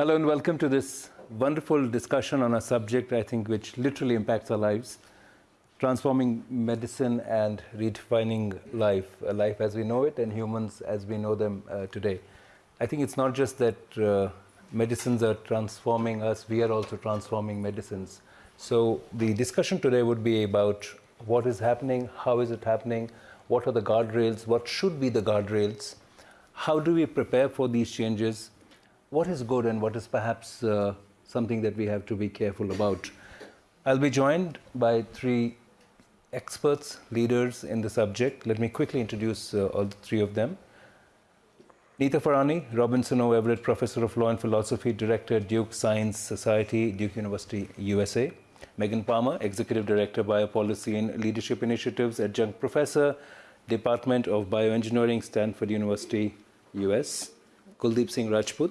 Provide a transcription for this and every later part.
Hello and welcome to this wonderful discussion on a subject I think which literally impacts our lives transforming medicine and redefining life, life as we know it and humans as we know them uh, today. I think it's not just that uh, medicines are transforming us, we are also transforming medicines. So the discussion today would be about what is happening, how is it happening, what are the guardrails, what should be the guardrails, how do we prepare for these changes, what is good and what is perhaps uh, something that we have to be careful about. I'll be joined by three experts, leaders in the subject. Let me quickly introduce uh, all three of them. Nita Farahany, Robinson O. Everett Professor of Law and Philosophy, Director, Duke Science Society, Duke University, USA. Megan Palmer, Executive Director, Biopolicy and Leadership Initiatives, Adjunct Professor, Department of Bioengineering, Stanford University, US. Kuldeep Singh Rajput,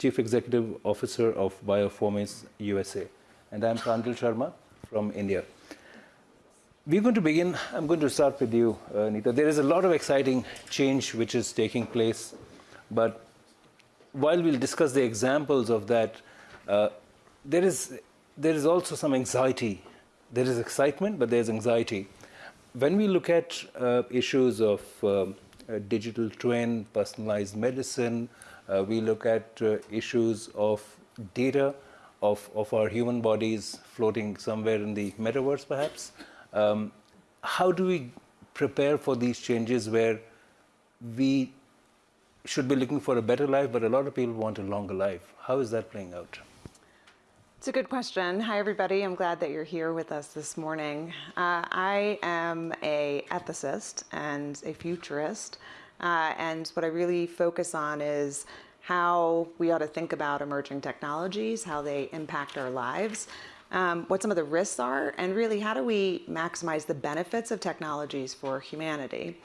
Chief Executive Officer of Biofourmis USA. And I'm Pranjal Sharma from India. We're going to begin, I'm going to start with you, uh, Nita. There is a lot of exciting change which is taking place, but while we'll discuss the examples of that, uh, there, is, there is also some anxiety. There is excitement, but there's anxiety. When we look at uh, issues of um, digital twin, personalized medicine, uh, we look at uh, issues of data of, of our human bodies floating somewhere in the metaverse, perhaps. Um, how do we prepare for these changes where we should be looking for a better life, but a lot of people want a longer life? How is that playing out? It's a good question. Hi, everybody. I'm glad that you're here with us this morning. Uh, I am a ethicist and a futurist, uh, and what I really focus on is how we ought to think about emerging technologies, how they impact our lives, um, what some of the risks are, and really how do we maximize the benefits of technologies for humanity.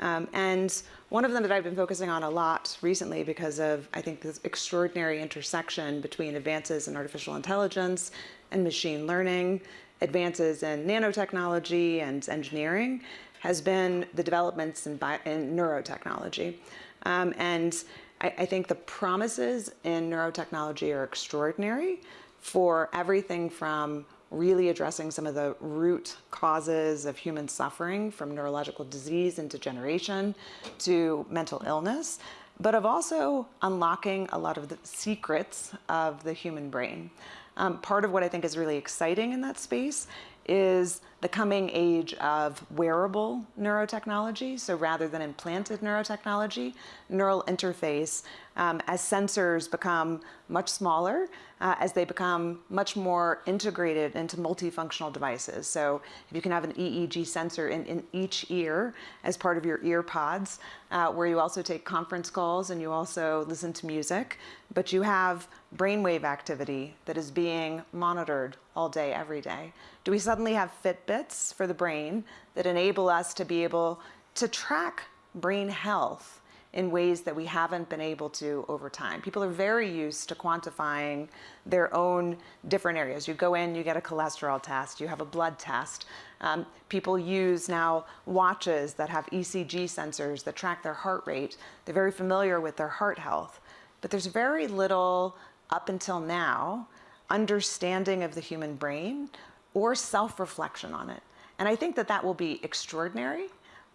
Um, and one of them that I've been focusing on a lot recently because of, I think, this extraordinary intersection between advances in artificial intelligence and machine learning, advances in nanotechnology and engineering, has been the developments in, in neurotechnology. Um, and I, I think the promises in neurotechnology are extraordinary for everything from really addressing some of the root causes of human suffering from neurological disease and degeneration to mental illness, but of also unlocking a lot of the secrets of the human brain. Um, part of what I think is really exciting in that space is the coming age of wearable neurotechnology. So rather than implanted neurotechnology, neural interface, um, as sensors become much smaller, uh, as they become much more integrated into multifunctional devices. So if you can have an EEG sensor in, in each ear as part of your ear pods, uh, where you also take conference calls and you also listen to music, but you have brainwave activity that is being monitored all day, every day. Do we suddenly have Fitbits for the brain that enable us to be able to track brain health in ways that we haven't been able to over time. People are very used to quantifying their own different areas. You go in, you get a cholesterol test, you have a blood test. Um, people use now watches that have ECG sensors that track their heart rate. They're very familiar with their heart health. But there's very little, up until now, understanding of the human brain or self-reflection on it. And I think that that will be extraordinary,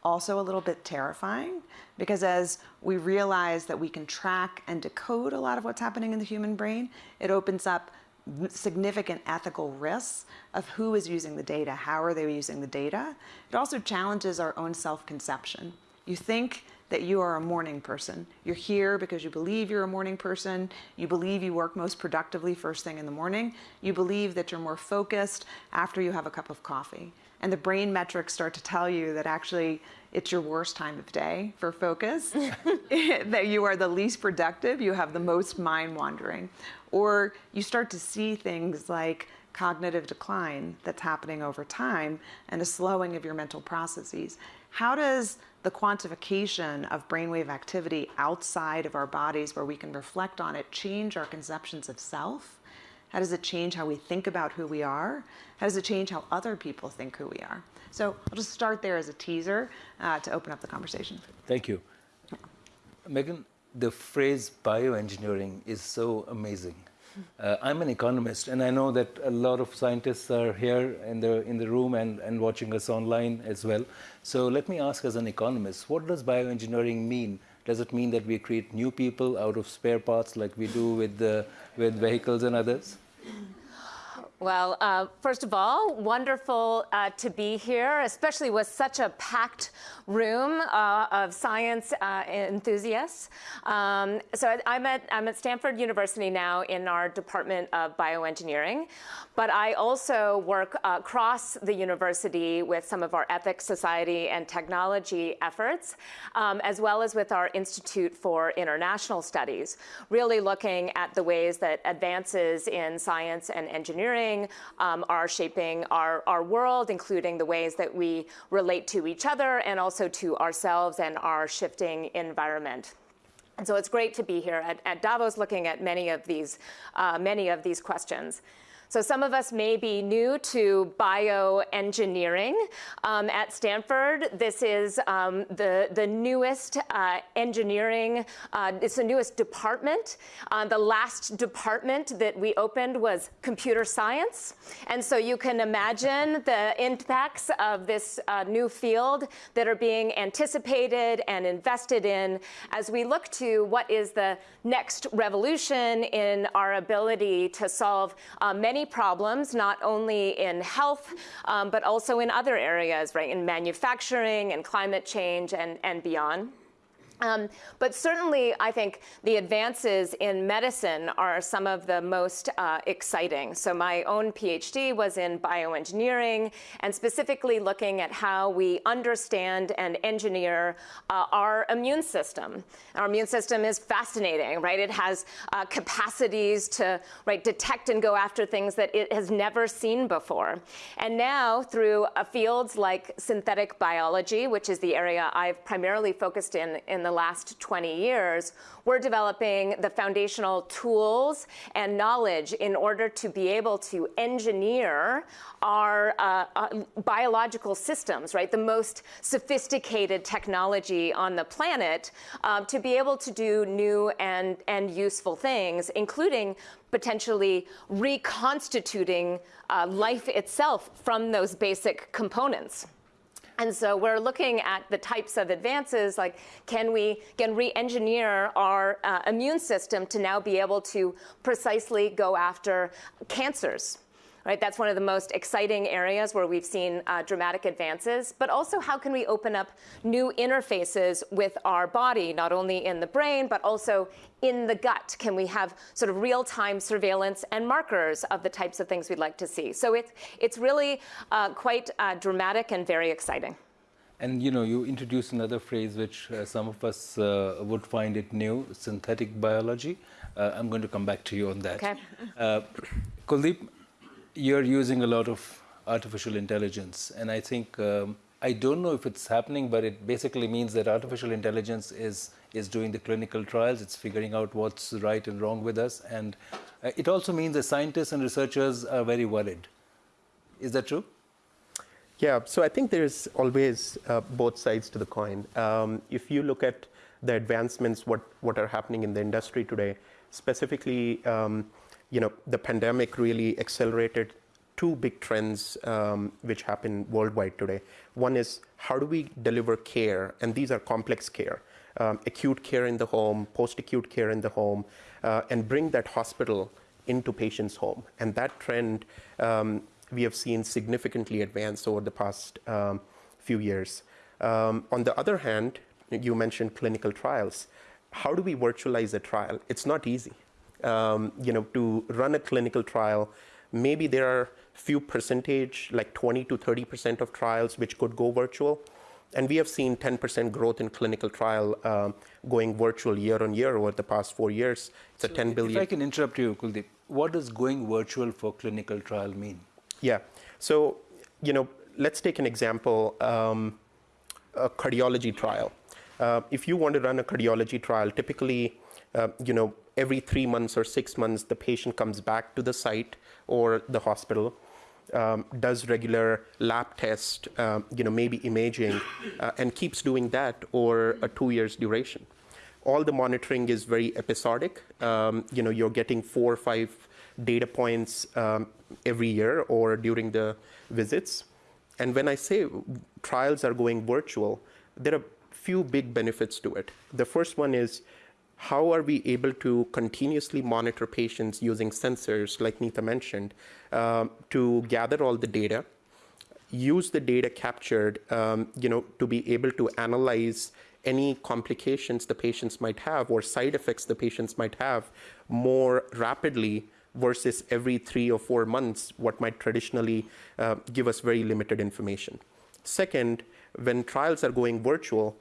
also a little bit terrifying, because as we realize that we can track and decode a lot of what's happening in the human brain, it opens up significant ethical risks of who is using the data, how are they using the data. It also challenges our own self-conception. You think that you are a morning person. You're here because you believe you're a morning person. You believe you work most productively first thing in the morning. You believe that you're more focused after you have a cup of coffee. And the brain metrics start to tell you that actually it's your worst time of day for focus, that you are the least productive, you have the most mind wandering. Or you start to see things like cognitive decline that's happening over time and a slowing of your mental processes. How does the quantification of brainwave activity outside of our bodies where we can reflect on it change our conceptions of self? How does it change how we think about who we are? How does it change how other people think who we are? So I'll just start there as a teaser uh, to open up the conversation. Thank you. Megan, the phrase bioengineering is so amazing. Uh, I'm an economist, and I know that a lot of scientists are here in the, in the room and, and watching us online as well. So let me ask as an economist, what does bioengineering mean? Does it mean that we create new people out of spare parts like we do with, the, with vehicles and others? Well, uh, first of all, wonderful uh, to be here, especially with such a packed room uh, of science uh, enthusiasts. Um, so I'm at, I'm at Stanford University now in our Department of Bioengineering, but I also work across the university with some of our ethics, society, and technology efforts, um, as well as with our Institute for International Studies, really looking at the ways that advances in science and engineering um, are shaping our, our world, including the ways that we relate to each other and also to ourselves and our shifting environment. And so it's great to be here at, at Davos looking at many of these, uh, many of these questions. So some of us may be new to bioengineering. Um, at Stanford, this is um, the, the newest uh, engineering, uh, it's the newest department. Uh, the last department that we opened was computer science. And so you can imagine the impacts of this uh, new field that are being anticipated and invested in as we look to what is the next revolution in our ability to solve uh, problems, not only in health, um, but also in other areas, right, in manufacturing and climate change and, and beyond. Um, but certainly, I think the advances in medicine are some of the most uh, exciting. So my own PhD was in bioengineering and specifically looking at how we understand and engineer uh, our immune system. Our immune system is fascinating, right? It has uh, capacities to right, detect and go after things that it has never seen before. And now, through uh, fields like synthetic biology, which is the area I've primarily focused in in the last 20 years, we're developing the foundational tools and knowledge in order to be able to engineer our uh, uh, biological systems, right? The most sophisticated technology on the planet uh, to be able to do new and, and useful things, including potentially reconstituting uh, life itself from those basic components. And so we're looking at the types of advances, like can we can re-engineer our uh, immune system to now be able to precisely go after cancers, right? That's one of the most exciting areas where we've seen uh, dramatic advances. But also, how can we open up new interfaces with our body, not only in the brain, but also in the gut? Can we have sort of real-time surveillance and markers of the types of things we'd like to see? So it's, it's really uh, quite uh, dramatic and very exciting. And you know, you introduced another phrase which uh, some of us uh, would find it new, synthetic biology. Uh, I'm going to come back to you on that. Okay. Uh, Kuldeep, you're using a lot of artificial intelligence, and I think um, I don't know if it's happening, but it basically means that artificial intelligence is is doing the clinical trials. It's figuring out what's right and wrong with us, and uh, it also means that scientists and researchers are very worried. Is that true? Yeah. So I think there's always uh, both sides to the coin. Um, if you look at the advancements, what what are happening in the industry today, specifically. Um, you know, the pandemic really accelerated two big trends um, which happen worldwide today. One is how do we deliver care, and these are complex care, um, acute care in the home, post-acute care in the home, uh, and bring that hospital into patients' home. And that trend um, we have seen significantly advance over the past um, few years. Um, on the other hand, you mentioned clinical trials. How do we virtualize a trial? It's not easy um, you know, to run a clinical trial, maybe there are few percentage, like 20 to 30 percent of trials which could go virtual. And we have seen 10% growth in clinical trial uh, going virtual year on year over the past four years. It's so a 10 billion. If I can interrupt you, Kuldeep, what does going virtual for clinical trial mean? Yeah. So, you know, let's take an example um, a cardiology trial. Uh, if you want to run a cardiology trial, typically, uh, you know, every three months or six months, the patient comes back to the site or the hospital, um, does regular lab test, um, you know, maybe imaging, uh, and keeps doing that over a two years duration. all the monitoring is very episodic. Um, you know, you're getting four or five data points um, every year or during the visits. And when I say trials are going virtual, there are few big benefits to it. The first one is how are we able to continuously monitor patients using sensors, like Nita mentioned, um, to gather all the data, use the data captured, um, you know, to be able to analyze any complications the patients might have or side effects the patients might have more rapidly versus every three or four months, what might traditionally uh, give us very limited information. Second, when trials are going virtual,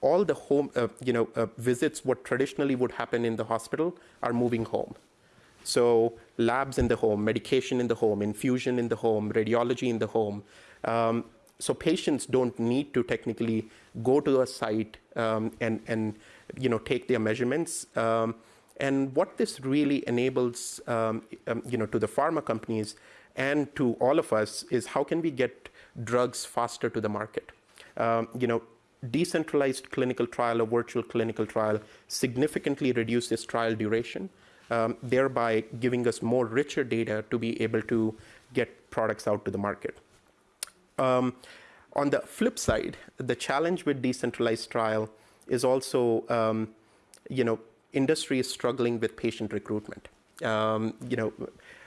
all the home, uh, you know, uh, visits what traditionally would happen in the hospital are moving home. So labs in the home, medication in the home, infusion in the home, radiology in the home. Um, so patients don't need to technically go to a site um, and, and you know, take their measurements. Um, and what this really enables um, um, you know, to the pharma companies and to all of us is how can we get drugs faster to the market? Um, you know, decentralized clinical trial or virtual clinical trial significantly reduces trial duration, um, thereby giving us more richer data to be able to get products out to the market. Um, on the flip side, the challenge with decentralized trial is also, um, you know, industry is struggling with patient recruitment. Um, you know,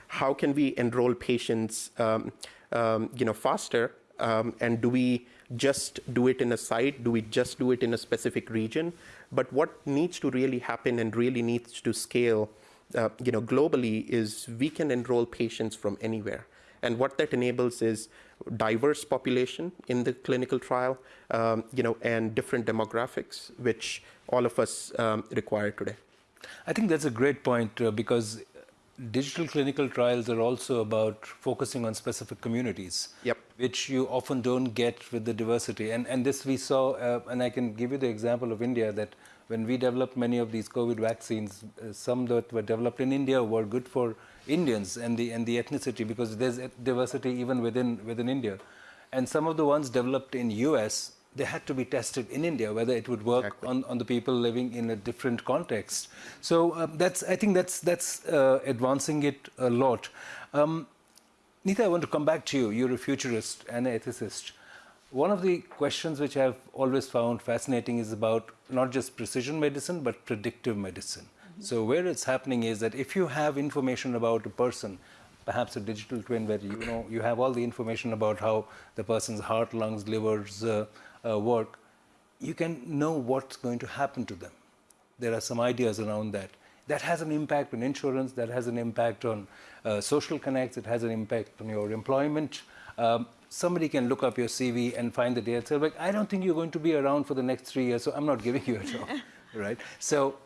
how can we enroll patients, um, um, you know, faster? Um, and do we just do it in a site? Do we just do it in a specific region? But what needs to really happen and really needs to scale, uh, you know, globally is we can enroll patients from anywhere. And what that enables is diverse population in the clinical trial, um, you know, and different demographics, which all of us um, require today. I think that's a great point uh, because digital clinical trials are also about focusing on specific communities, yep. which you often don't get with the diversity. And, and this we saw, uh, and I can give you the example of India that when we developed many of these COVID vaccines, uh, some that were developed in India were good for Indians and the and the ethnicity because there's diversity even within within India, and some of the ones developed in U.S. they had to be tested in India whether it would work exactly. on, on the people living in a different context. So um, that's I think that's that's uh, advancing it a lot. Um, Nita, I want to come back to you. You're a futurist and an ethicist. One of the questions which I've always found fascinating is about not just precision medicine but predictive medicine. So where it's happening is that if you have information about a person, perhaps a digital twin where you know you have all the information about how the person's heart, lungs, livers uh, uh, work, you can know what's going to happen to them. There are some ideas around that. That has an impact on insurance. That has an impact on uh, social connects. It has an impact on your employment. Um, somebody can look up your CV and find the data like, I don't think you're going to be around for the next three years, so I'm not giving you a job, right? So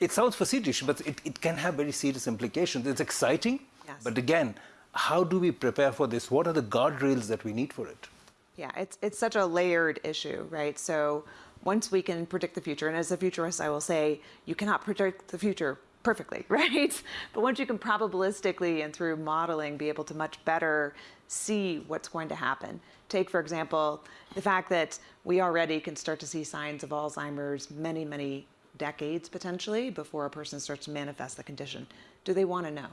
it sounds facetious, but it, it can have very serious implications. It's exciting, yes. but again, how do we prepare for this? What are the guardrails that we need for it? Yeah, it's, it's such a layered issue, right? So once we can predict the future, and as a futurist, I will say you cannot predict the future perfectly, right? But once you can probabilistically and through modeling be able to much better see what's going to happen. Take, for example, the fact that we already can start to see signs of Alzheimer's many, many decades potentially before a person starts to manifest the condition. Do they want to know?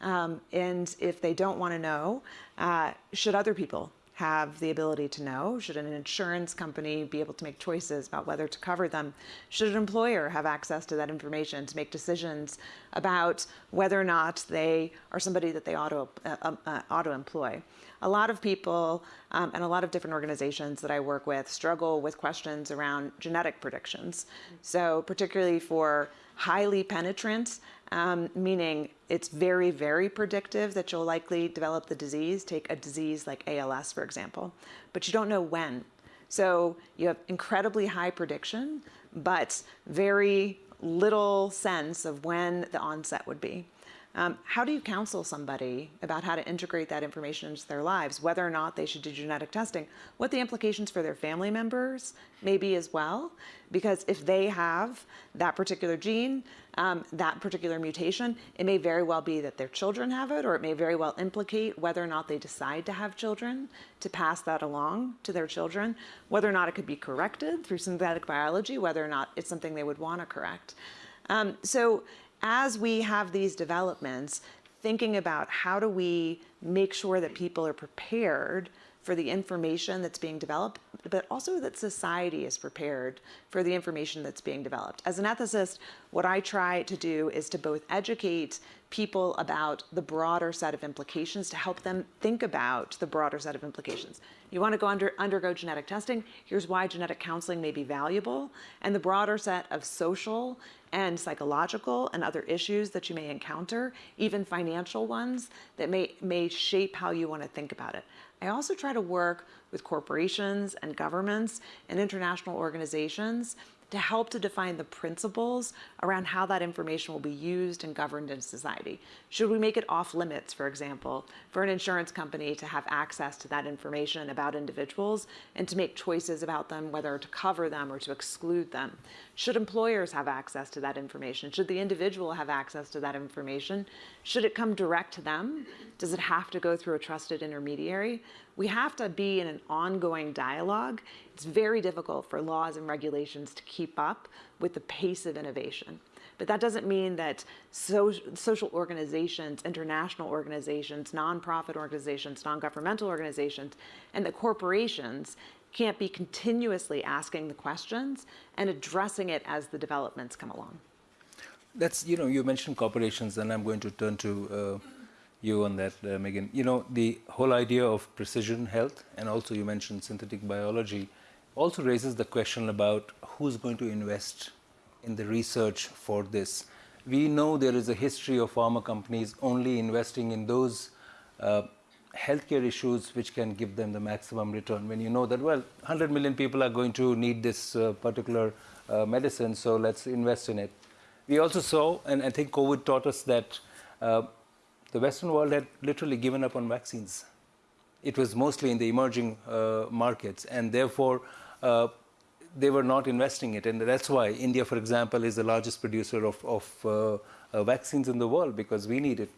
Um, and if they don't want to know, uh, should other people have the ability to know? Should an insurance company be able to make choices about whether to cover them? Should an employer have access to that information to make decisions about whether or not they are somebody that they ought to, uh, um, uh, ought to employ? A lot of people um, and a lot of different organizations that I work with struggle with questions around genetic predictions. So, particularly for highly penetrant um, meaning it's very, very predictive that you'll likely develop the disease. Take a disease like ALS, for example, but you don't know when. So you have incredibly high prediction, but very little sense of when the onset would be. Um, how do you counsel somebody about how to integrate that information into their lives, whether or not they should do genetic testing, what the implications for their family members may be as well? Because if they have that particular gene, um, that particular mutation, it may very well be that their children have it, or it may very well implicate whether or not they decide to have children to pass that along to their children, whether or not it could be corrected through synthetic biology, whether or not it's something they would want to correct. Um, so as we have these developments, thinking about how do we make sure that people are prepared for the information that's being developed, but also that society is prepared for the information that's being developed. As an ethicist, what I try to do is to both educate people about the broader set of implications to help them think about the broader set of implications. You want to go under, undergo genetic testing, here's why genetic counseling may be valuable, and the broader set of social and psychological and other issues that you may encounter, even financial ones that may, may shape how you want to think about it. I also try to work with corporations and governments and international organizations to help to define the principles around how that information will be used and governed in society. Should we make it off limits, for example, for an insurance company to have access to that information about individuals and to make choices about them, whether to cover them or to exclude them? Should employers have access to that information? Should the individual have access to that information? Should it come direct to them? Does it have to go through a trusted intermediary? We have to be in an ongoing dialogue. It's very difficult for laws and regulations to keep up with the pace of innovation. But that doesn't mean that so, social organizations, international organizations, nonprofit organizations, non-governmental organizations, and the corporations can't be continuously asking the questions and addressing it as the developments come along. That's, you know, you mentioned corporations, and I'm going to turn to uh, you on that, uh, Megan. You know, the whole idea of precision health, and also you mentioned synthetic biology, also raises the question about who's going to invest in the research for this. We know there is a history of pharma companies only investing in those uh, healthcare issues which can give them the maximum return. When you know that, well, 100 million people are going to need this uh, particular uh, medicine, so let's invest in it. We also saw, and I think COVID taught us that uh, the Western world had literally given up on vaccines. It was mostly in the emerging uh, markets, and therefore uh, they were not investing it. And that's why India, for example, is the largest producer of, of uh, uh vaccines in the world because we need it.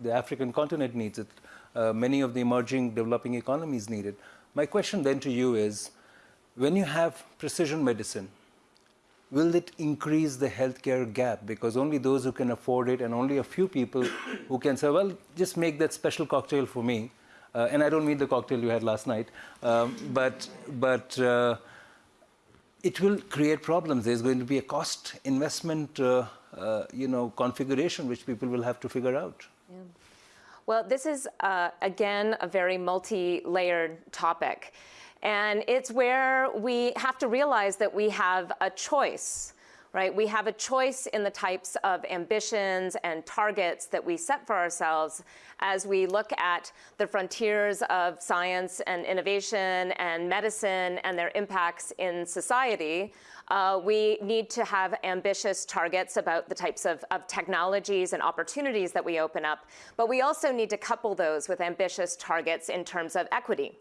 The African continent needs it. Uh, many of the emerging developing economies need it. My question then to you is when you have precision medicine, will it increase the healthcare gap? Because only those who can afford it and only a few people who can say, well, just make that special cocktail for me. Uh, and I don't mean the cocktail you had last night, um, but, but uh, it will create problems. There's going to be a cost investment, uh, uh you know, configuration which people will have to figure out. Yeah. Well, this is, uh, again, a very multi-layered topic. And it's where we have to realize that we have a choice, right? We have a choice in the types of ambitions and targets that we set for ourselves as we look at the frontiers of science and innovation and medicine and their impacts in society. Uh, we need to have ambitious targets about the types of, of technologies and opportunities that we open up, but we also need to couple those with ambitious targets in terms of equity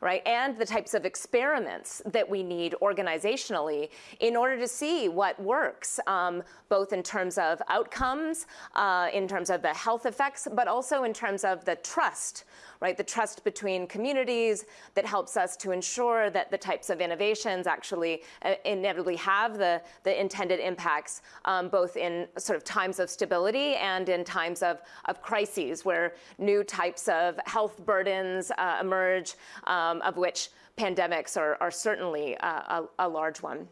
right? And the types of experiments that we need organizationally in order to see what works, um, both in terms of outcomes, uh, in terms of the health effects, but also in terms of the trust right? The trust between communities that helps us to ensure that the types of innovations actually uh, inevitably have the, the intended impacts, um, both in sort of times of stability and in times of, of crises where new types of health burdens uh, emerge, um, of which pandemics are, are certainly uh, a, a large one.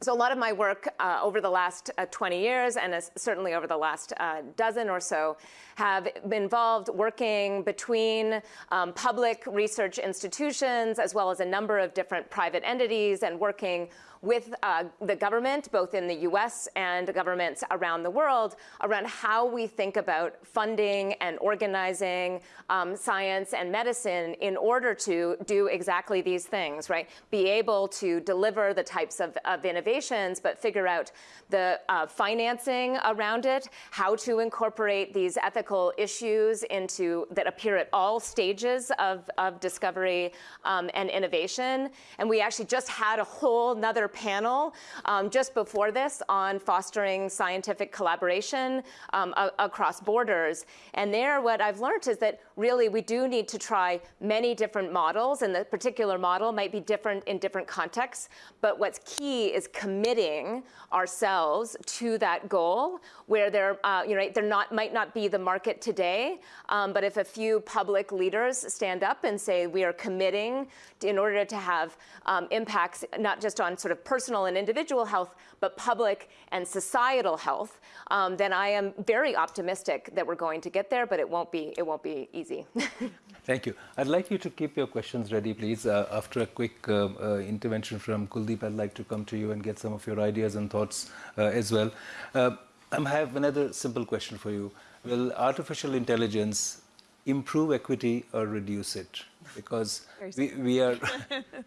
So a lot of my work uh, over the last uh, 20 years and uh, certainly over the last uh, dozen or so have been involved working between um, public research institutions as well as a number of different private entities and working with uh, the government, both in the US and governments around the world, around how we think about funding and organizing um, science and medicine in order to do exactly these things, right? Be able to deliver the types of, of innovations, but figure out the uh, financing around it, how to incorporate these ethical issues into that appear at all stages of, of discovery um, and innovation. And we actually just had a whole another another panel um, just before this on fostering scientific collaboration um, across borders. And there, what I've learned is that really we do need to try many different models, and the particular model might be different in different contexts. But what's key is committing ourselves to that goal, where there, uh, you know, there not might not be the market today, um, but if a few public leaders stand up and say we are committing to, in order to have um, impacts not just on sort of personal and individual health, but public and societal health, um, then I am very optimistic that we're going to get there. But it won't be it won't be easy. Thank you. I'd like you to keep your questions ready, please. Uh, after a quick uh, uh, intervention from Kuldeep, I'd like to come to you and get some of your ideas and thoughts uh, as well. Uh, I have another simple question for you. Will artificial intelligence improve equity or reduce it? Because we, we, are,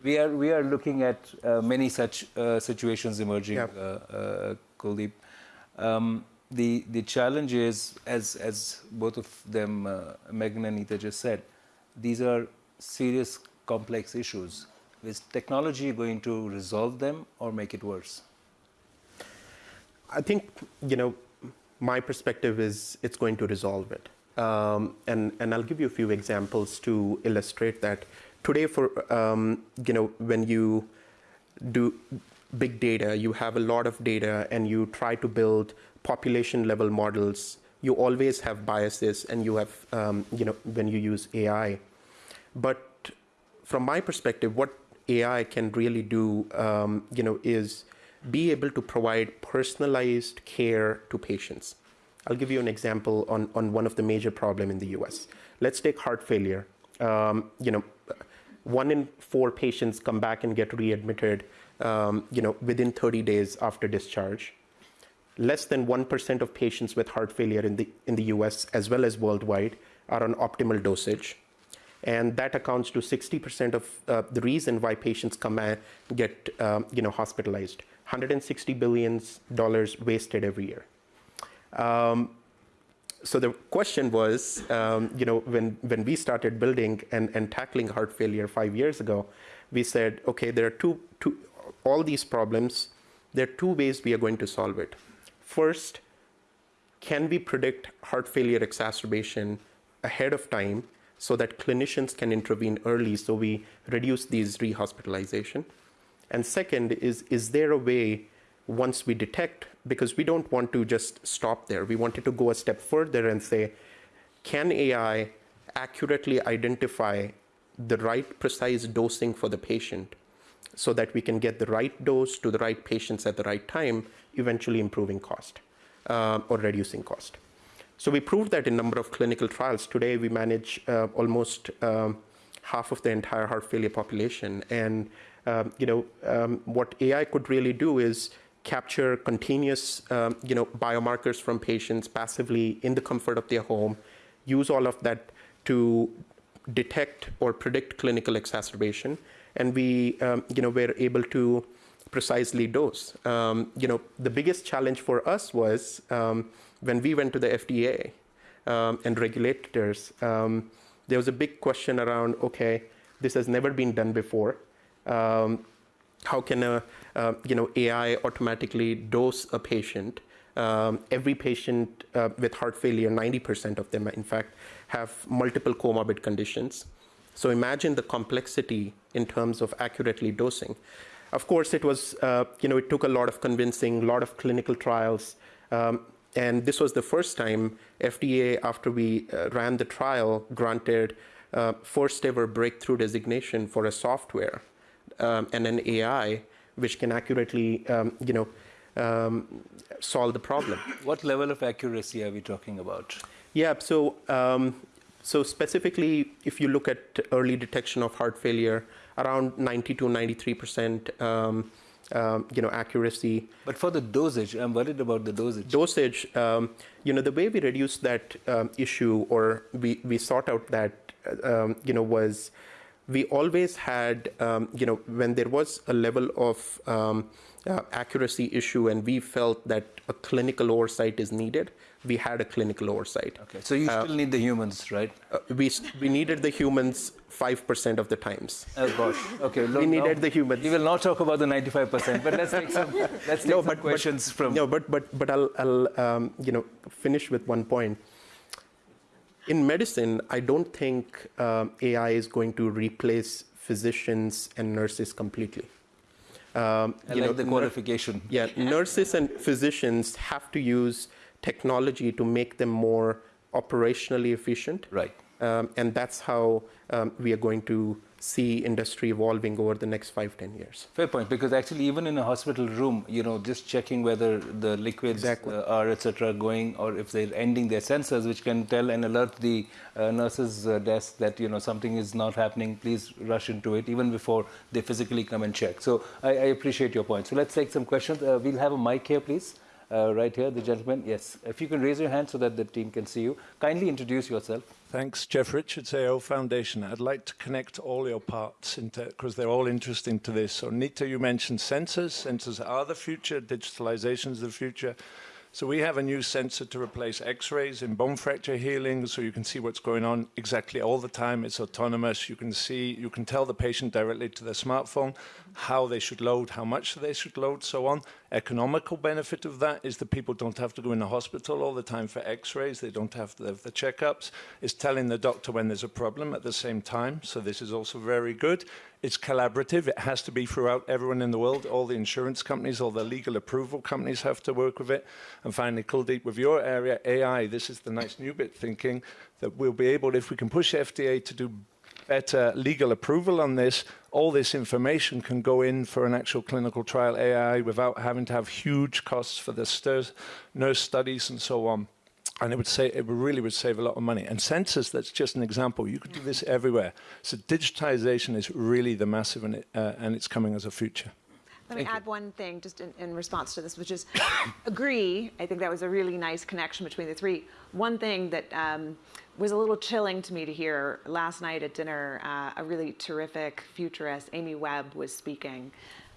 we, are, we are looking at uh, many such uh, situations emerging, yep. uh, uh Kuldeep. Um, the, the challenge is, as, as both of them, uh, Megan and Nita just said, these are serious, complex issues. Is technology going to resolve them or make it worse? I think, you know, my perspective is it's going to resolve it. Um, and, and I'll give you a few examples to illustrate that. Today, for um, you know, when you do big data, you have a lot of data, and you try to build population level models. You always have biases, and you have um, you know when you use AI. But from my perspective, what AI can really do, um, you know, is be able to provide personalized care to patients. I'll give you an example on, on one of the major problem in the US. Let's take heart failure. Um, you know, one in four patients come back and get readmitted, um, you know, within 30 days after discharge. Less than 1% of patients with heart failure in the, in the US as well as worldwide are on optimal dosage. And that accounts to 60% of uh, the reason why patients come and get, um, you know, hospitalized. 160 billion dollars wasted every year. Um, so the question was, um, you know, when, when we started building and, and tackling heart failure five years ago, we said, okay, there are two, two, all these problems, there are two ways we are going to solve it. First, can we predict heart failure exacerbation ahead of time so that clinicians can intervene early so we reduce these rehospitalization? And second is, is there a way once we detect, because we don't want to just stop there, we wanted to go a step further and say, can AI accurately identify the right precise dosing for the patient so that we can get the right dose to the right patients at the right time, eventually improving cost uh, or reducing cost. So we proved that in a number of clinical trials. Today we manage uh, almost um, half of the entire heart failure population. And um, you know, um, what AI could really do is capture continuous, um, you know, biomarkers from patients passively in the comfort of their home, use all of that to detect or predict clinical exacerbation, and we, um, you know, were able to precisely dose. Um, you know, the biggest challenge for us was um, when we went to the FDA and regulators. there was a big question around, okay, this has never been done before. Um, how can a uh, you know AI automatically dose a patient? Um, every patient uh, with heart failure, 90% of them, in fact, have multiple comorbid conditions. So imagine the complexity in terms of accurately dosing. Of course, it was uh, you know it took a lot of convincing, a lot of clinical trials. Um, and this was the first time FDA, after we uh, ran the trial, granted uh, first ever breakthrough designation for a software um, and an AI which can accurately, um, you know, um, solve the problem. What level of accuracy are we talking about? Yeah, so um, so specifically, if you look at early detection of heart failure, around 90 to 93 percent. Um, um, you know accuracy. But for the dosage, I'm worried about the dosage. Dosage, um, you know, the way we reduced that um, issue, or we we sought out that, um, you know, was we always had, um, you know, when there was a level of, um, uh, accuracy issue, and we felt that a clinical oversight is needed. We had a clinical oversight. Okay, so you still need the humans, right? Uh, we, we needed the humans 5% of the times. Oh gosh. Okay. We needed the humans. We will not talk about the 95%, but let's take some, let's take No, but- but- questions from. No, but but but I'll I'll um, you know finish with one point. In medicine, I don't think um, AI is going to replace physicians and nurses completely. Um, I you like know, the qualification. yeah, nurses and physicians have to use technology to make them more operationally efficient. Right. Um, and that's how um, we are going to see industry evolving over the next five, ten years. Fair point, because actually, even in a hospital room, you know, just checking whether the liquids Exactly. uh, are, etc., going, or if they're ending their sensors, which can tell and alert the uh, nurse's uh, desk that you know something is not happening. Please rush into it, even before they physically come and check. So I, I appreciate your point. So let's take some questions. Uh, we'll have a mic here, please. Uh, right here, the gentleman. Yes, if you can raise your hand so that the team can see you. Kindly introduce yourself. Thanks, Jeff Richards, AO Foundation. I'd like to connect all your parts because they're all interesting to this. So, Nita, you mentioned sensors. Sensors are the future. Digitalization is the future. So we have a new sensor to replace X-rays in bone fracture healing, so you can see what's going on exactly all the time. It's autonomous. You can see, you can tell the patient directly to their smartphone how they should load, how much they should load, so on. Economical benefit of that is that people don't have to go in the hospital all the time for X-rays. They don't have to have the checkups. It's telling the doctor when there's a problem at the same time. So this is also very good. It's collaborative. It has to be throughout everyone in the world. All the insurance companies, all the legal approval companies have to work with it. And finally, Kuldeep, with your area, AI, this is the nice new bit thinking that we'll be able, if we can push FDA to do better legal approval on this, all this information can go in for an actual clinical trial AI without having to have huge costs for the nurse studies and so on. And it would say it really would save a lot of money. And sensors, that's just an example. You could do this everywhere. So digitization is really the massive, and, it, uh, and it's coming as a future. Let me add one thing just in, in response to this, which is agree. I think that was a really nice connection between the three. One thing that um, was a little chilling to me to hear last night at dinner, uh, a really terrific futurist, Amy Webb, was speaking.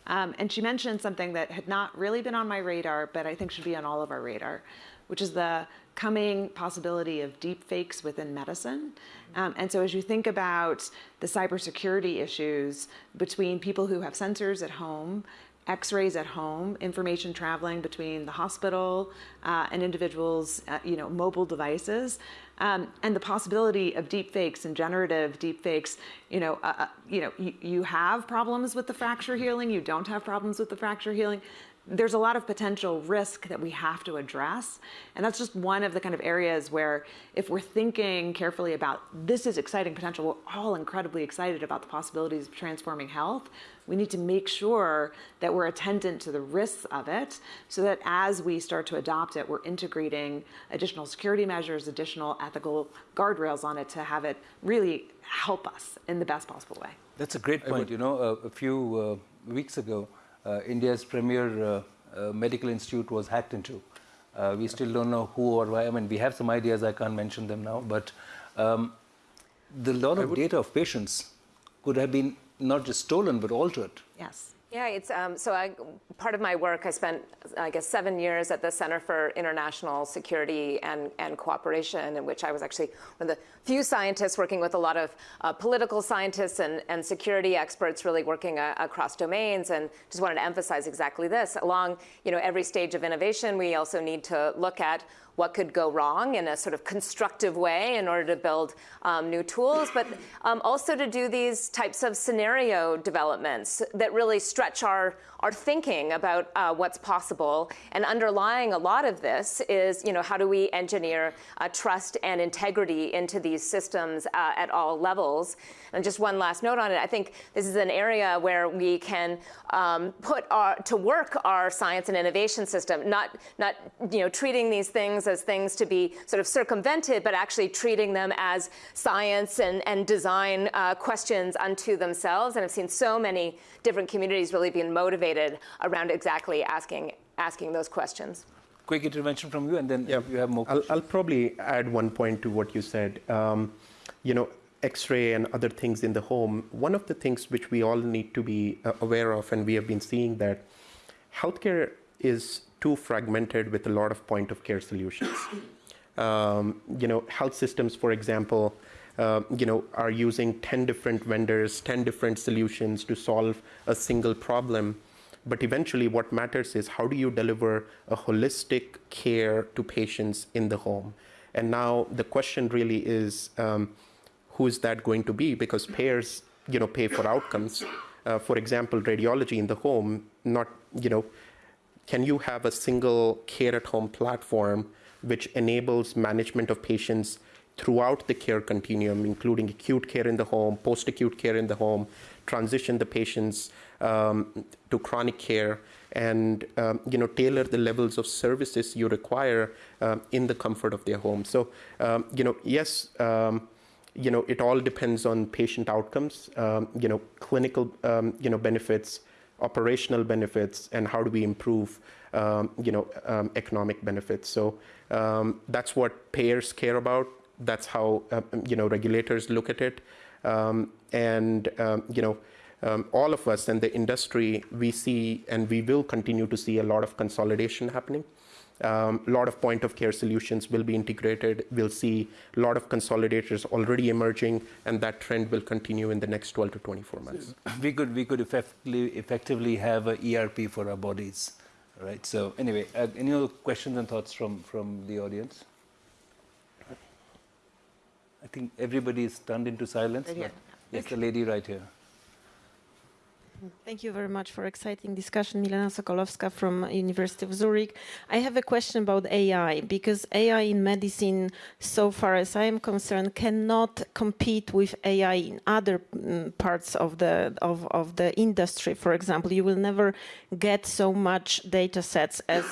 Um, and she mentioned something that had not really been on my radar, but I think should be on all of our radar, which is the coming possibility of deep fakes within medicine. Um, and so, as you think about the cybersecurity issues between people who have sensors at home, X-rays at home, information traveling between the hospital uh, and individuals, uh, you know, mobile devices, um, and the possibility of deep fakes and generative deep fakes. You know, uh, uh, you know, you, you have problems with the fracture healing. You don't have problems with the fracture healing there's a lot of potential risk that we have to address. And that's just one of the kind of areas where, if we're thinking carefully about this is exciting potential, we're all incredibly excited about the possibilities of transforming health. We need to make sure that we're attendant to the risks of it so that as we start to adopt it, we're integrating additional security measures, additional ethical guardrails on it to have it really help us in the best possible way. That's a great point. You know, uh, a few uh, weeks ago, India's premier uh, uh, medical institute was hacked into. Uh, we still don't know who or why. I mean, we have some ideas. I can't mention them now, but um, the lot of data of patients could have been not just stolen but altered. Yes. Yeah, it's um, so. I, part of my work, I spent, I guess, seven years at the Center for International Security and, and Cooperation, in which I was actually one of the few scientists working with a lot of uh, political scientists and, and security experts, really working uh, across domains. And just wanted to emphasize exactly this: along, you know, every stage of innovation, we also need to look at what could go wrong in a sort of constructive way in order to build um, new tools, but um, also to do these types of scenario developments that really stretch our, our thinking about uh, what's possible. And underlying a lot of this is, you know, how do we engineer uh, trust and integrity into these systems uh, at all levels? And just one last note on it, I think this is an area where we can um, put our, to work our science and innovation system, not, not, you know, treating these things as things to be sort of circumvented, but actually treating them as science and, and design uh, questions unto themselves. And I've seen so many different communities really being motivated around exactly asking, asking those questions. Quick intervention from you, and then Yeah, you have more. I'll, I'll probably add one point to what you said. Um, you know, X-ray and other things in the home. One of the things which we all need to be uh, aware of, and we have been seeing that healthcare is too fragmented with a lot of point of care solutions. Um, you know, health systems, for example, uh, you know, are using 10 different vendors, 10 different solutions to solve a single problem. But eventually, what matters is how do you deliver a holistic care to patients in the home? And now the question really is, um, who is that going to be? Because payers, you know, pay for outcomes. Uh, for example, radiology in the home, not, you know, can you have a single care at home platform which enables management of patients throughout the care continuum, including acute care in the home, post acute care in the home, transition the patients um, to chronic care, and um, you know tailor the levels of services you require uh, in the comfort of their home. So um, you know, yes. Um, you know, it all depends on patient outcomes. Um, you know, clinical, you know, benefits, operational benefits, and how do we improve, you know, economic benefits. So that's what payers care about that's how uh, you know regulators look at it, um, and um, you know. Um, all of us in the industry, we see and we will continue to see a lot of consolidation happening. Um, a lot of point of care solutions will be integrated. We'll see a lot of consolidators already emerging, and that trend will continue in the next 12 to 24 months. We could we could effectively effectively have an ERP for our bodies, right? So anyway, uh, any other questions and thoughts from from the audience? I think everybody is stunned into silence. Right here. Yes, the lady right here. Thank you very much for exciting discussion. Milena Sokolowska from University of Zurich. I have a question about AI because AI in medicine, so far as I am concerned, cannot compete with AI in other um, parts of the of, of the industry. For example, you will never get so much data sets as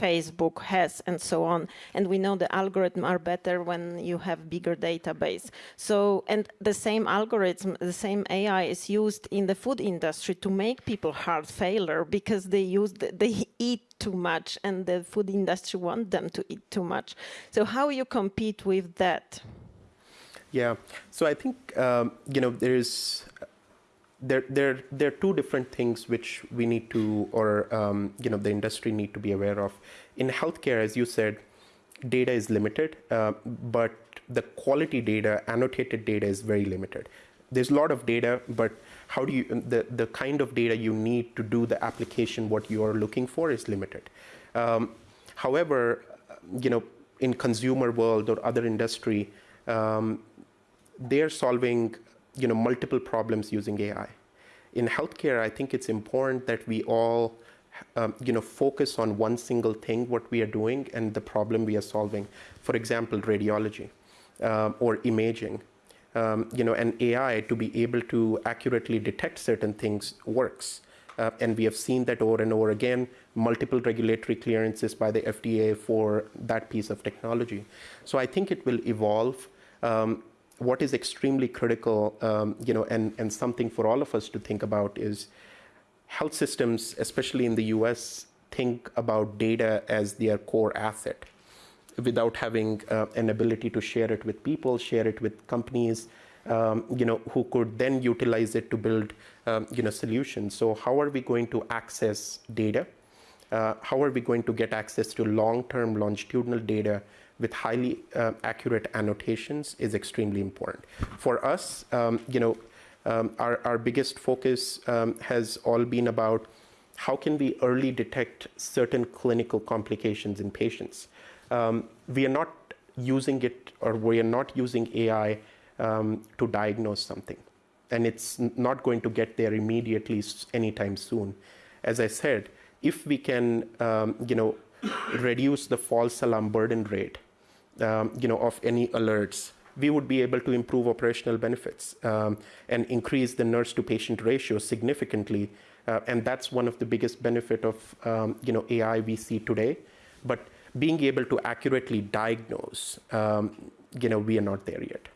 Facebook has and so on. And we know the algorithms are better when you have bigger database. So, and the same algorithm, the same AI is used in the food industry to make people heart failure because they use the, they eat too much and the food industry want them to eat too much. So how you compete with that? Yeah, so I think um, you know there's there there there are two different things which we need to or um, you know the industry need to be aware of. In healthcare, as you said, data is limited, uh, but the quality data, annotated data, is very limited. There's a lot of data, but how do you the, the kind of data you need to do the application what you are looking for is limited um, however you know in consumer world or other industry um, they're solving you know multiple problems using ai in healthcare i think it's important that we all um, you know focus on one single thing what we are doing and the problem we are solving for example radiology um, or imaging um, you know, an AI to be able to accurately detect certain things works. Uh, and we have seen that over and over again, multiple regulatory clearances by the FDA for that piece of technology. So I think it will evolve. Um, what is extremely critical, um, you know, and, and something for all of us to think about is health systems, especially in the US, think about data as their core asset without having uh, an ability to share it with people, share it with companies, um, you know, who could then utilize it to build, um, you know, solutions. So how are we going to access data? Uh, how are we going to get access to long-term longitudinal data with highly uh, accurate annotations is extremely important. For us, um, you know, um, our, our biggest focus um, has all been about how can we early detect certain clinical complications in patients um, we are not using it or we are not using AI um, to diagnose something. And it's not going to get there immediately anytime soon. As I said, if we can, you know, reduce the false alarm burden rate, um, you know, of any alerts, we would be able to improve operational benefits um, and increase the nurse to patient ratio significantly. Uh, and that's one of the biggest benefit of, um, you know, AI we see today. But being able to accurately diagnose, um, you know, we are not there yet.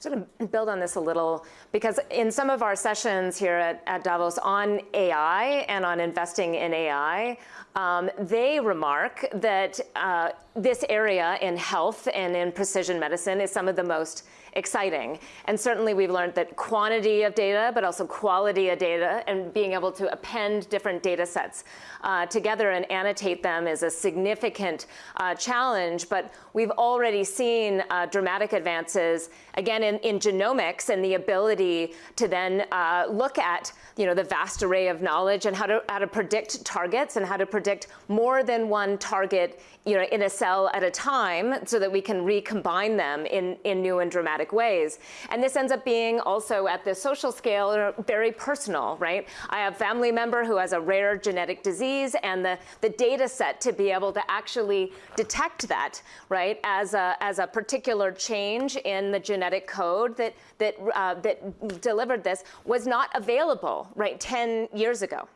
So to build on this a little, because in some of our sessions here at, at Davos on AI and on investing in AI, um, they remark that uh, this area in health and in precision medicine is some of the most exciting. And certainly we've learned that quantity of data, but also quality of data, and being able to append different data sets uh, together and annotate them is a significant uh, challenge. But we've already seen uh, dramatic advances, again, in, in, genomics and the ability to then uh, look at you know, the vast array of knowledge and how to, how to predict targets and how to predict more than one target you know, in a cell at a time so that we can recombine them in, in new and dramatic ways. And this ends up being also at the social scale very personal, right? I have a family member who has a rare genetic disease and the, the data set to be able to actually detect that, right, as a, as a particular change in the genetic code that, that, uh, that delivered this was not available, right, 10 years ago.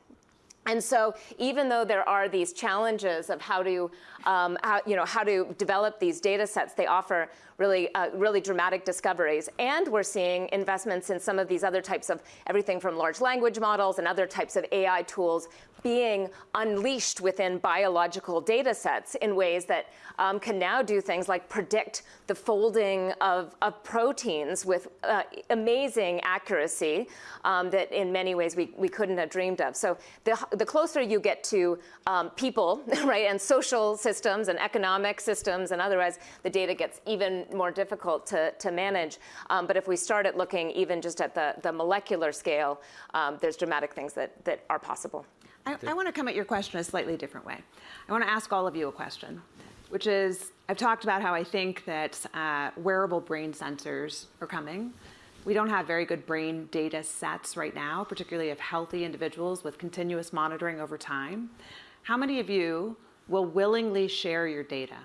And so even though there are these challenges of how to, um, how, you know, how to develop these data sets, they offer really, uh, really dramatic discoveries. And we're seeing investments in some of these other types of everything from large language models and other types of AI tools being unleashed within biological data sets in ways that um, can now do things like predict the folding of, of proteins with uh, amazing accuracy um, that in many ways we, we couldn't have dreamed of. So the, the closer you get to um, people, right, and social systems and economic systems and otherwise, the data gets even more difficult to, to manage. Um, but if we start at looking even just at the, the molecular scale, um, there's dramatic things that, that are possible. I, I want to come at your question a slightly different way. I want to ask all of you a question, which is I've talked about how I think that uh, wearable brain sensors are coming. We don't have very good brain data sets right now, particularly of healthy individuals with continuous monitoring over time. How many of you will willingly share your data?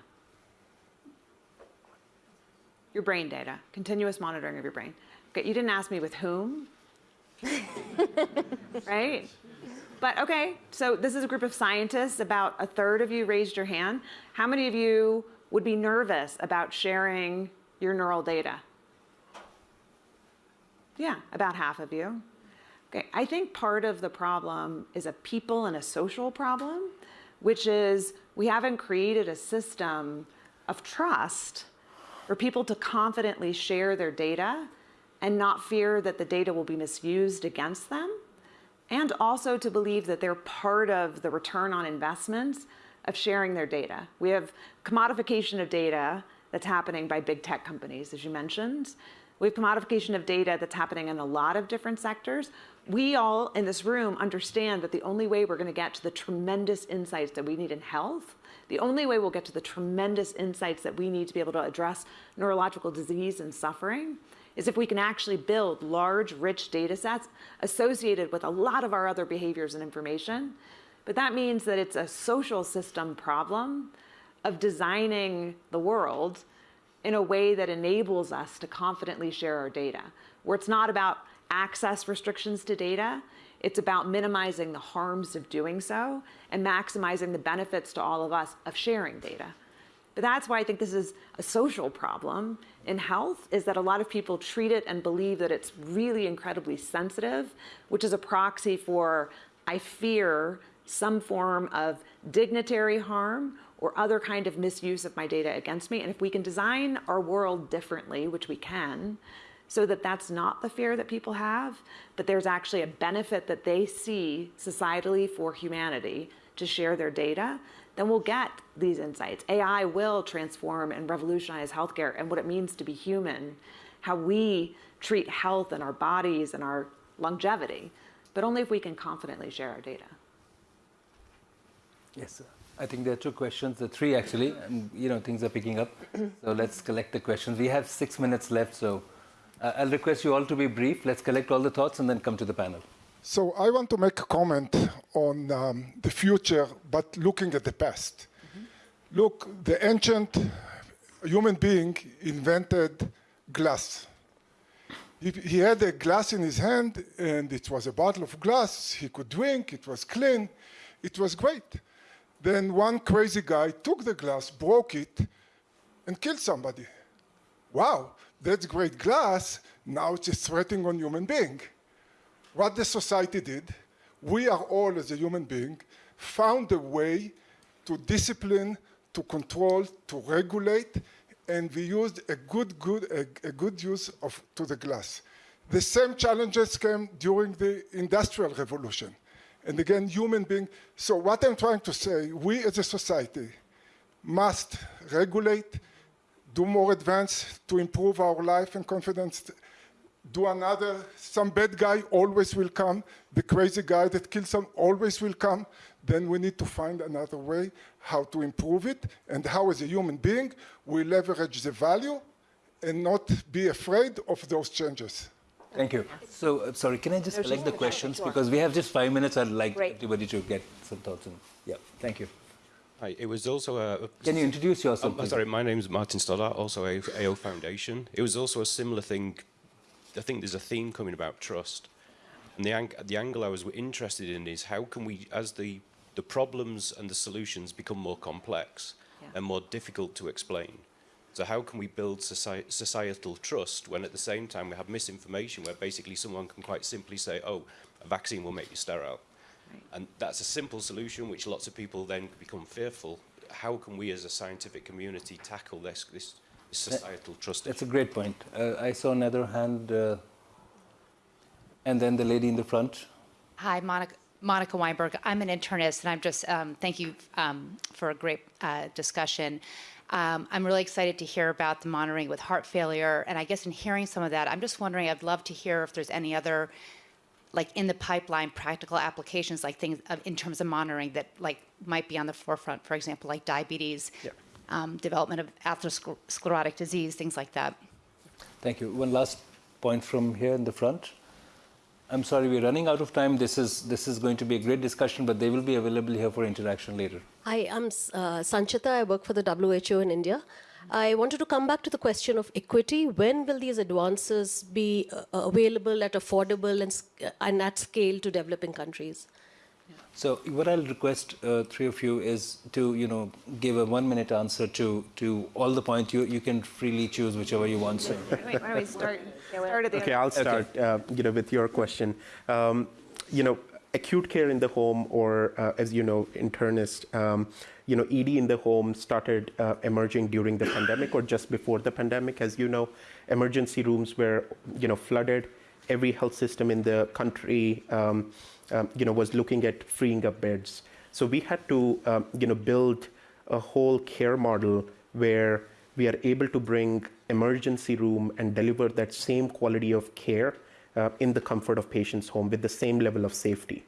Your brain data, continuous monitoring of your brain. Okay, you didn't ask me with whom, right? But okay, so this is a group of scientists. About a third of you raised your hand. How many of you would be nervous about sharing your neural data? Yeah, about half of you. Okay, I think part of the problem is a people and a social problem, which is we haven't created a system of trust for people to confidently share their data and not fear that the data will be misused against them and also to believe that they're part of the return on investments of sharing their data. We have commodification of data that's happening by big tech companies, as you mentioned. We have commodification of data that's happening in a lot of different sectors. We all in this room understand that the only way we're going to get to the tremendous insights that we need in health, the only way we'll get to the tremendous insights that we need to be able to address neurological disease and suffering is if we can actually build large, rich data sets associated with a lot of our other behaviors and information. But that means that it's a social system problem of designing the world in a way that enables us to confidently share our data, where it's not about access restrictions to data, it's about minimizing the harms of doing so and maximizing the benefits to all of us of sharing data. But that's why I think this is a social problem in health, is that a lot of people treat it and believe that it's really incredibly sensitive, which is a proxy for, I fear, some form of dignitary harm or other kind of misuse of my data against me. And if we can design our world differently, which we can, so that that's not the fear that people have, but there's actually a benefit that they see societally for humanity to share their data, then we'll get these insights. AI will transform and revolutionize healthcare and what it means to be human, how we treat health and our bodies and our longevity, but only if we can confidently share our data. Yes, sir. I think there are two questions, the three actually, and you know things are picking up. so let's collect the questions. We have six minutes left, so uh, I'll request you all to be brief. Let's collect all the thoughts and then come to the panel. So I want to make a comment on um, the future, but looking at the past. Mm -hmm. Look, the ancient human being invented glass. He, he had a glass in his hand, and it was a bottle of glass. He could drink, it was clean, it was great. Then one crazy guy took the glass, broke it, and killed somebody. Wow, that's great glass. Now it's a threatening on human being what the society did, we are all, as a human being, found a way to discipline, to control, to regulate, and we used a good, good, a, a good use of to the glass. The same challenges came during the Industrial Revolution. And again, human being. So what I'm trying to say, we as a society must regulate, do more advance to improve our life and confidence, do another, some bad guy always will come, the crazy guy that kills some always will come, then we need to find another way how to improve it and how as a human being we leverage the value and not be afraid of those changes. Thank you. So, uh, sorry, can I just collect the questions? Because we have just five minutes. I'd like Great. everybody to get some thoughts on. Yeah, thank you. Hi, it was also a. Can you introduce yourself? Um, sorry, my name is Martin Stoddart, also AO, AO Foundation. It was also a similar thing. I think there's a theme coming about trust, and the ang- the angle I was interested in is how can we, as the the problems and the solutions become more complex Yeah. and more difficult to explain. So how can we build soci- societal trust when at the same time we have misinformation where basically someone can quite simply say, oh, a vaccine will make you sterile. And that's a simple solution which lots of people then become fearful. How can we as a scientific community tackle this, this, this societal trust That's a great point. Uh, I saw another hand, uh, and then the lady in the front. Hi, Monica, Monica Weinberg. I'm an internist, and I'm just um, thank you um, for a great uh, discussion. Um, I'm really excited to hear about the monitoring with heart failure, and I guess in hearing some of that, I'm just wondering. I'd love to hear if there's any other, like in the pipeline, practical applications, like things uh, in terms of monitoring that like might be on the forefront. For example, like diabetes, Yeah. Um, development of atherosclerotic disease, things like that. Thank you. One last point from here in the front. I'm sorry, we're running out of time. This is this is going to be a great discussion, but they will be available here for interaction later. Hi, I'm uh, Sanchita. I work for the WHO in India. I wanted to come back to the question of equity. When will these advances be uh, available at affordable and, and at scale to developing countries? So what I'll request uh, three of you is to you know give a one-minute answer to to all the points. You you can freely choose whichever you want. So. Wait, why don't we start, start at the Okay, end? I'll start. Uh, you know, with your question. Um, you know, acute care in the home, or uh, as you know, internist. Um, you know, ED in the home started uh, emerging during the pandemic or just before the pandemic. As you know, emergency rooms were you know flooded. Every health system in the country, um, um, you know, was looking at freeing up beds. So we had to, um, you know, build a whole care model where we are able to bring emergency room and deliver that same quality of care uh, in the comfort of patient's home with the same level of safety.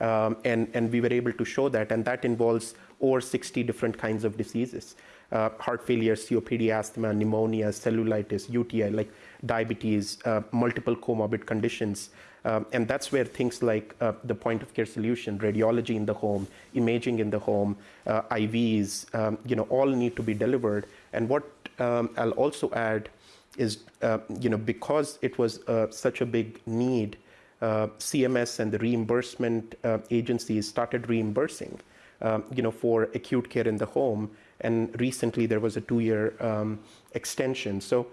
Um, and, and we were able to show that, and that involves over 60 different kinds of diseases uh, heart failure, COPD, asthma, pneumonia, cellulitis, UTI, like diabetes, uh, multiple comorbid conditions. Um, and that's where things like uh, the point of care solution, radiology in the home, imaging in the home, uh, IVs, um, you know, all need to be delivered. And what um, I'll also add is, uh, you know, because it was uh, such a big need, CMS and the reimbursement agencies started reimbursing, um, you know, for acute care in the home. And recently there was a two-year um, extension. So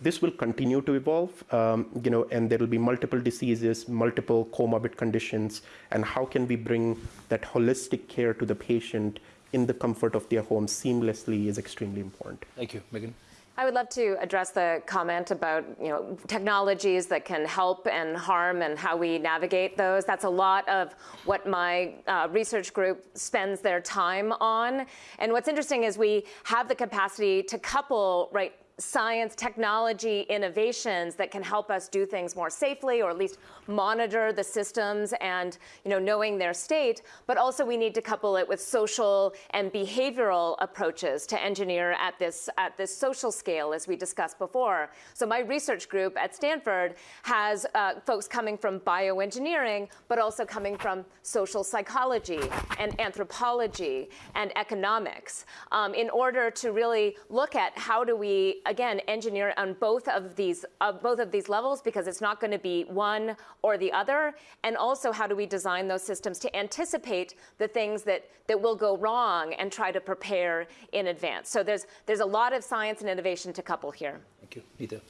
this will continue to evolve, um, you know, and there will be multiple diseases, multiple comorbid conditions, and how can we bring that holistic care to the patient in the comfort of their home seamlessly is extremely important. Thank you, Megan. I would love to address the comment about you know technologies that can help and harm and how we navigate those. That's a lot of what my uh, research group spends their time on. And what's interesting is we have the capacity to couple right science, technology, innovations that can help us do things more safely or at least monitor the systems and you know knowing their state, but also we need to couple it with social and behavioral approaches to engineer at this at this social scale as we discussed before. So my research group at Stanford has uh, folks coming from bioengineering, but also coming from social psychology and anthropology and economics um, in order to really look at how do we again engineer on both of these uh, both of these levels because it's not going to be one or the other. And also how do we design those systems to anticipate the things that that will go wrong and try to prepare in advance? So there's there's a lot of science and innovation to couple here. Thank you, Peter.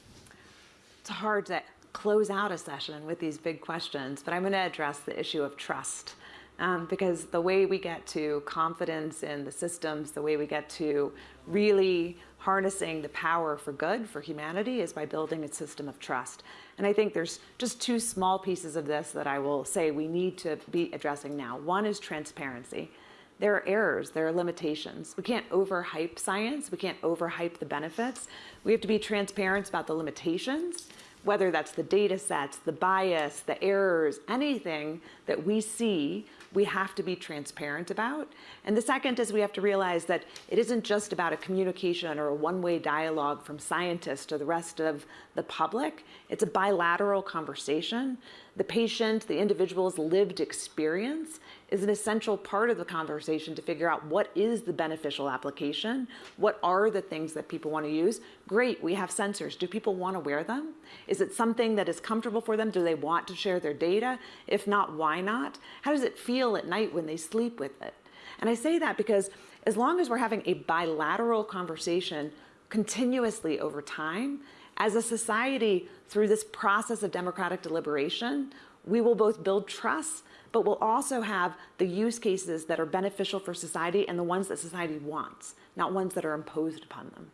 It's hard to close out a session with these big questions, but I'm going to address the issue of trust Um, because the way we get to confidence in the systems, the way we get to really harnessing the power for good for humanity is by building a system of trust. And I think there's just two small pieces of this that I will say we need to be addressing now. One is transparency. There are errors, there are limitations. We can't overhype science, we can't overhype the benefits. We have to be transparent about the limitations whether that's the data sets, the bias, the errors, anything that we see, we have to be transparent about. And the second is we have to realize that it isn't just about a communication or a one way dialogue from scientists to the rest of the public, it's a bilateral conversation. The patient, the individual's lived experience is an essential part of the conversation to figure out what is the beneficial application, what are the things that people want to use. Great, we have sensors. Do people want to wear them? Is it something that is comfortable for them? Do they want to share their data? If not, why not? How does it feel at night when they sleep with it? And I say that because as long as we're having a bilateral conversation continuously over time, as a society, through this process of democratic deliberation, we will both build trust, but we'll also have the use cases that are beneficial for society and the ones that society wants, not ones that are imposed upon them.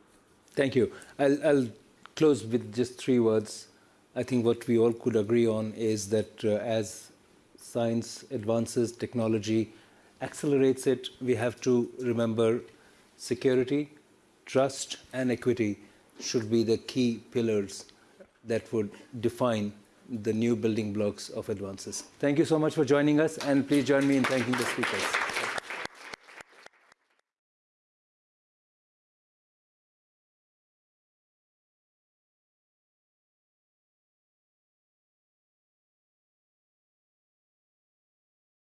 Thank you. I'll, I'll close with just three words. I think what we all could agree on is that uh, as science advances, technology accelerates it, we have to remember security, trust, and equity should be the key pillars that would define the new building blocks of advances. Thank you so much for joining us, and please join me in thanking the speakers.